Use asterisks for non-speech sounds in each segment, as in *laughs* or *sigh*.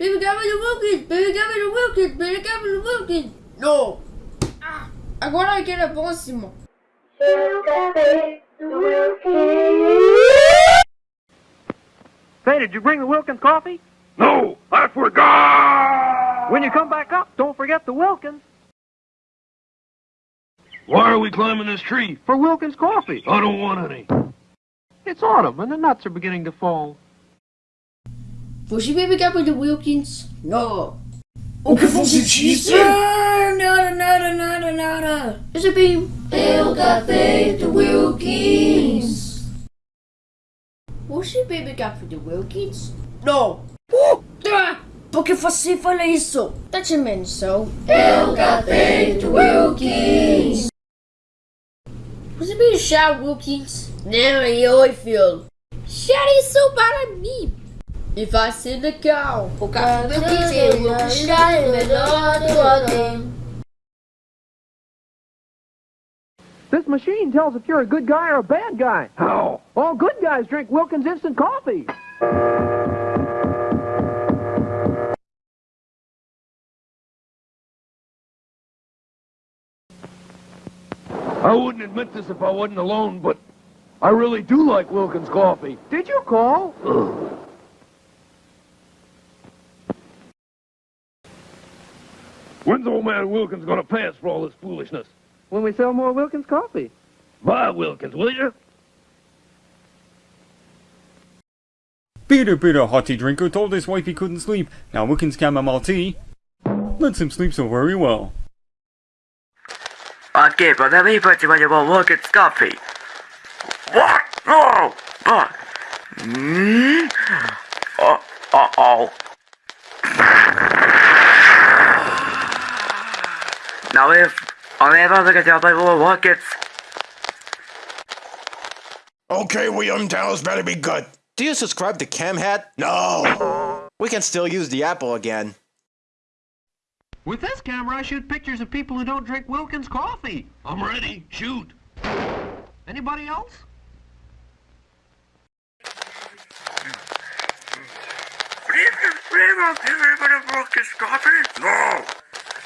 Baby, get me the Wilkins! Baby, get me the Wilkins! Baby, get me the Wilkins! No! Ah, agora eu quero a próxima. Say, did you bring the Wilkins coffee? No, I forgot! When you come back up, don't forget the Wilkins. Why are we climbing this tree? For Wilkins coffee. I don't want any. It's autumn and the nuts are beginning to fall. Você baby get me the Wilkins? No. O que você disse? Nada, nada, nada, nada. Is it beam? Eu café do Wilkins. Você baby got for the Wilkins? No. Uh, ah, por que você fala isso? That's imenso. Eu café do Wilkins. Você bem chá, Wilkins? Não, eu feel. Chá isso para mim. E vai ser legal. O café do Wilkins é o chá melhor do ano. This machine tells if you're a good guy or a bad guy. How? All good guys drink Wilkins instant coffee. I wouldn't admit this if I wasn't alone, but I really do like Wilkins coffee. Did you call? Ugh. When's old man Wilkins gonna pay us for all this foolishness? When we sell more Wilkins coffee. Buy Wilkins, will you? Peter Peter Hottie Drinker told his wife he couldn't sleep. Now Wilkins chamomile tea lets him sleep so very well. Okay, but let me put you on your Wilkins coffee. What? No! But. Mm? Oh, uh oh. Now if I'll never look at your Bible Wilkins. Okay, William, Dallas better be good. Do you subscribe to CamHat? No. We can still use the Apple again. With this camera, I shoot pictures of people who don't drink Wilkins coffee. I'm ready. Shoot. Anybody else? Wilkins coffee? No.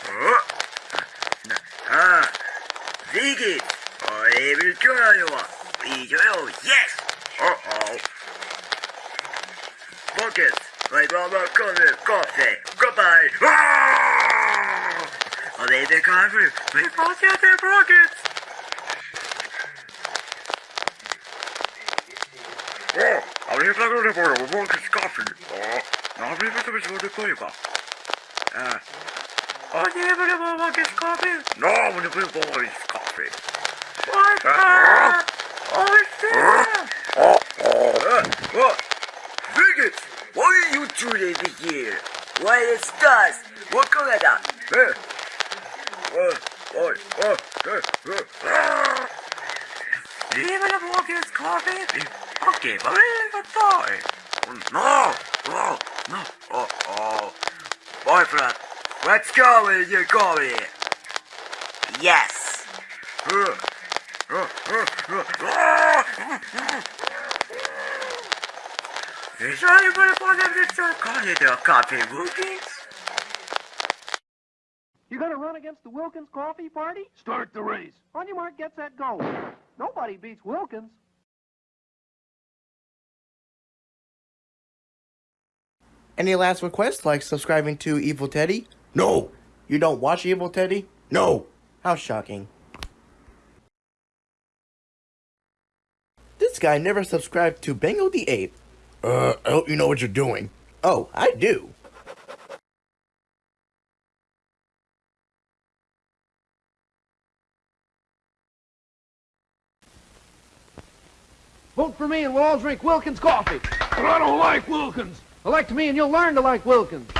Uh, 아, Piggy. I will join you. Video, yes. Uh-oh. Buckets. My brother cousin, coffee. Goodbye. Ah! I made the country. We both get the rockets. Oh, I live like a reporter. We're working coffee. Oh, now I'm leaving to be sure to play about. Uh, おにぶるももです coffee. No, I'm gonna blue ball is coffee. What the? Oh, shit! Oh, oh. What? Bigots! Why are you two days here? Why is us? What color that? Hey! Oh, oh, oh, hey, hey. Even a walk is coffee? Okay, but leave a toy! No! No! No! Oh, oh. Boy, Fred. Let's go with your coffee. Yes. Is anybody want to start calling it a coffee Wilkins? You gonna run against the Wilkins coffee party? Start the race. On your mark, get set, go. Nobody beats Wilkins. Any last requests, like subscribing to Evil Teddy? No. You don't watch Evil Teddy? No. How shocking. This guy never subscribed to Bengo the Ape. Uh, I hope you know what you're doing. Oh, I do. Vote for me and we'll all drink Wilkins coffee. But I don't like Wilkins. Elect me and you'll learn to like Wilkins.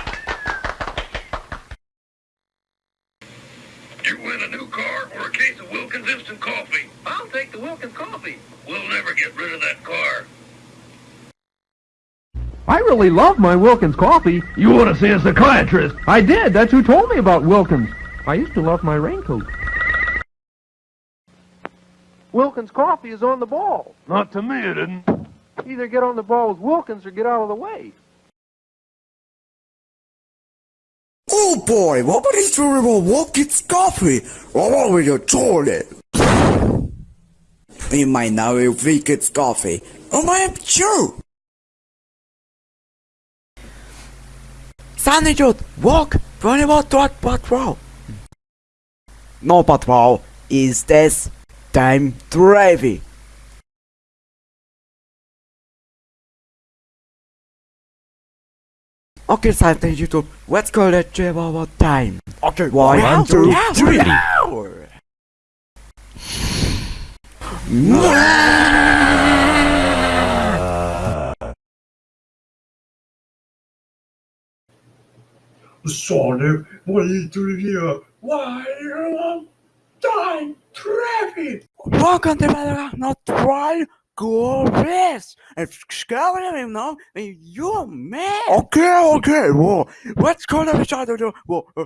You win a new car or a case of Wilkins instant coffee. I'll take the Wilkins coffee. We'll never get rid of that car. I really love my Wilkins coffee. You ought to see a psychiatrist. I did. That's who told me about Wilkins. I used to love my raincoat. Wilkins coffee is on the ball. Not to me, it didn't. Either get on the ball with Wilkins or get out of the way. Oh boy, nobody's dreaming about Watkins Coffee. Along with your toilet. We might not be Watkins Coffee. Oh my, I'm Joe. Sunny Jude, walk, run about what patrol. No patrol, is this time driving? Okay, Silent YouTube, let's call that Java one time. Okay, one, one two, two, three. Hour. Sonic, what is to review? Why long time traffic? Welcome to Battle Not Trial Glorious! It's scary, you know? You're mad! Okay, okay, well, let's go to the side of the. Well, uh,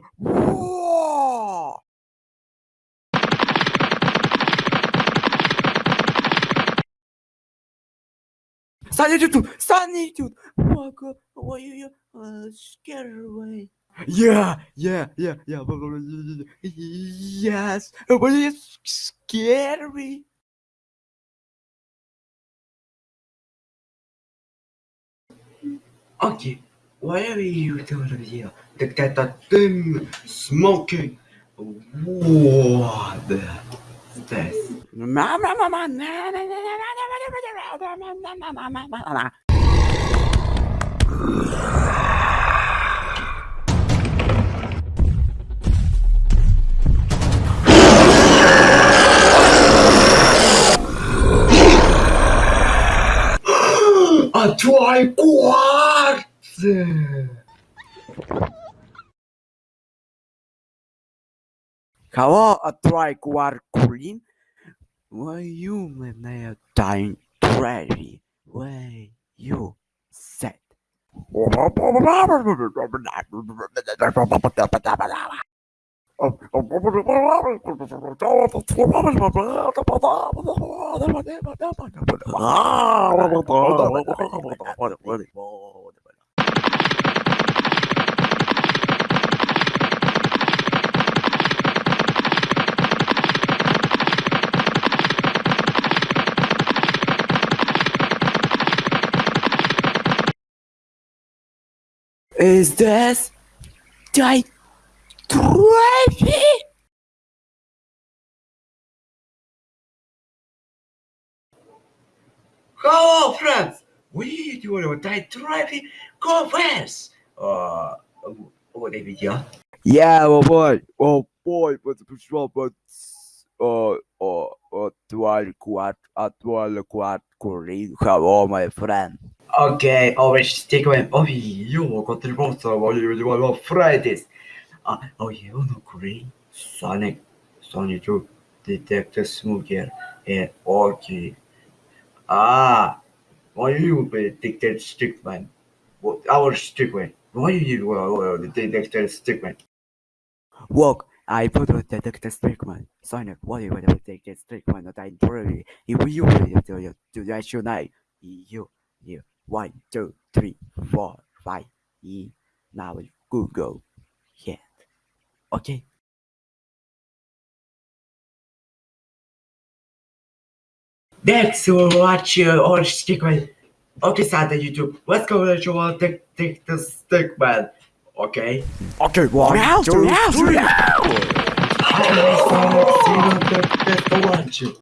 Sunny, Solitude! Solitude! Walk away, uh, scared away. Yeah, yeah, yeah, yeah, yes, but it's scary. Okay, why are you doing here? Look at that thing smoking. What the this? *laughs* dry quartz! Hello, a green? Why you may a dying tragedy? Why you said? Is this die Trophy? Hello, friends! Oui, tu vois le taille trophy conference! Uh, what did we do? Yeah, oh boy, oh boy, but the but uh, uh, actual quad, actual quad, correct, hello, my friend. Okay, always stick with me. You will contribute to what you do on Fridays. Oh, you know Green Sonic detects mulher and orgy. Ah, why you be detected Stickman? What our Stickman? Why you uh, detected Stickman? Walk. I put on detected Stickman Sonic, Why you detected statement that I truly if you will do your do that tonight. You, you, one, two, three, four, five. E now Google. Yeah okay Thanks for watching or uh, segment. Okay, Santa YouTube. Let's go Let you all take take the segment. Okay. Okay, one, three. Now. Thanks for watching.